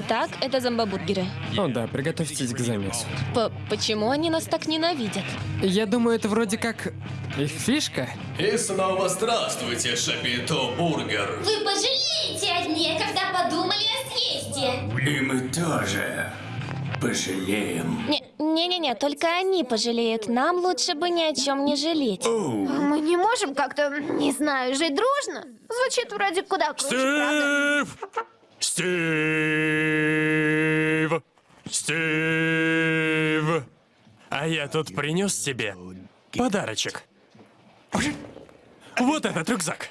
Итак, это зомбобургеры. О да, приготовьтесь к замесу. П почему они нас так ненавидят? Я думаю, это вроде как их фишка. И снова здравствуйте, Шапито Бургер. Вы пожалеете о дне, когда подумали о съезде. И мы тоже пожалеем. Не- Не-не-не, только они пожалеют. Нам лучше бы ни о чем не жалеть. Мы не можем как-то, не знаю, жить дружно. Звучит вроде куда круче, правда? Стив! Стив! А я тут принес тебе подарочек. Вот этот рюкзак.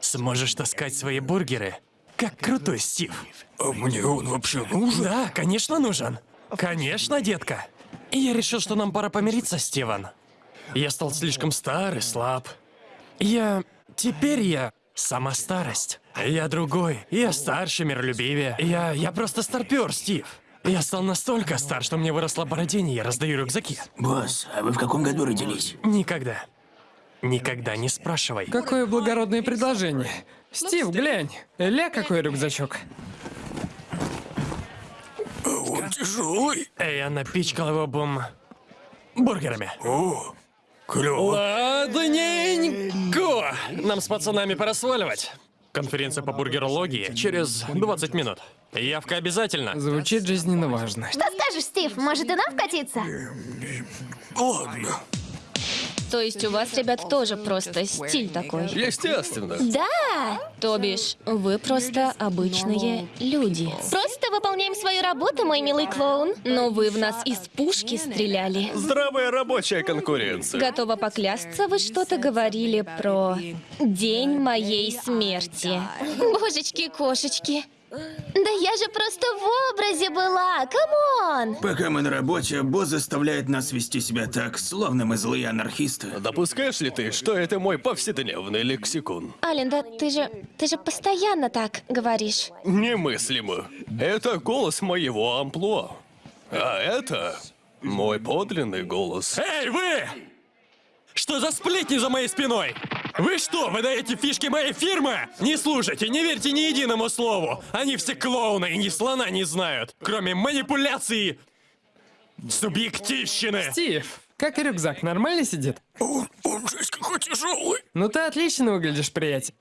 Сможешь таскать свои бургеры, как крутой Стив. А мне он вообще нужен? Да, конечно, нужен. Конечно, детка. И я решил, что нам пора помириться, Стивен. Я стал слишком стар и слаб. Я... Теперь я... Сама старость. Я другой. Я старше, миролюбивее. Я... Я просто старпер, Стив. Я стал настолько стар, что мне выросла бородень, и я раздаю рюкзаки. Босс, а вы в каком году родились? Никогда. Никогда не спрашивай. Какое благородное предложение. Стив, глянь. Ля, какой рюкзачок. Он тяжелый. Я напичкал его бум... бургерами. О, клево. Ладненько. Нам с пацанами пора сваливать. Конференция по бургерологии через 20 минут. Явка обязательно. Звучит жизненно важно. Что скажешь, Стив? Может и нам вкатиться? Ладно. То есть у вас, ребят, тоже просто стиль такой. Естественно. Да! То бишь, вы просто обычные люди. Просто выполняем свою работу, мой милый клоун. Но вы в нас из пушки стреляли. Здравая рабочая конкуренция. Готова поклясться, вы что-то говорили про день моей смерти. Божечки-кошечки. Да я же просто в образе была, come on! Пока мы на работе, босс заставляет нас вести себя так, словно мы злые анархисты. Допускаешь ли ты, что это мой повседневный лексикон? Ален, да ты же, ты же постоянно так говоришь. Немыслимо. Это голос моего амплуа. А это мой подлинный голос. Эй, вы! Что за сплетни за моей спиной? Вы что, выдаете фишки моей фирмы? Не слушайте, не верьте ни единому слову. Они все клоуны и ни слона не знают, кроме манипуляции субъективщины. Стив, как рюкзак, нормально сидит? Он, он жесть какой тяжелый. Ну ты отлично выглядишь, приятель.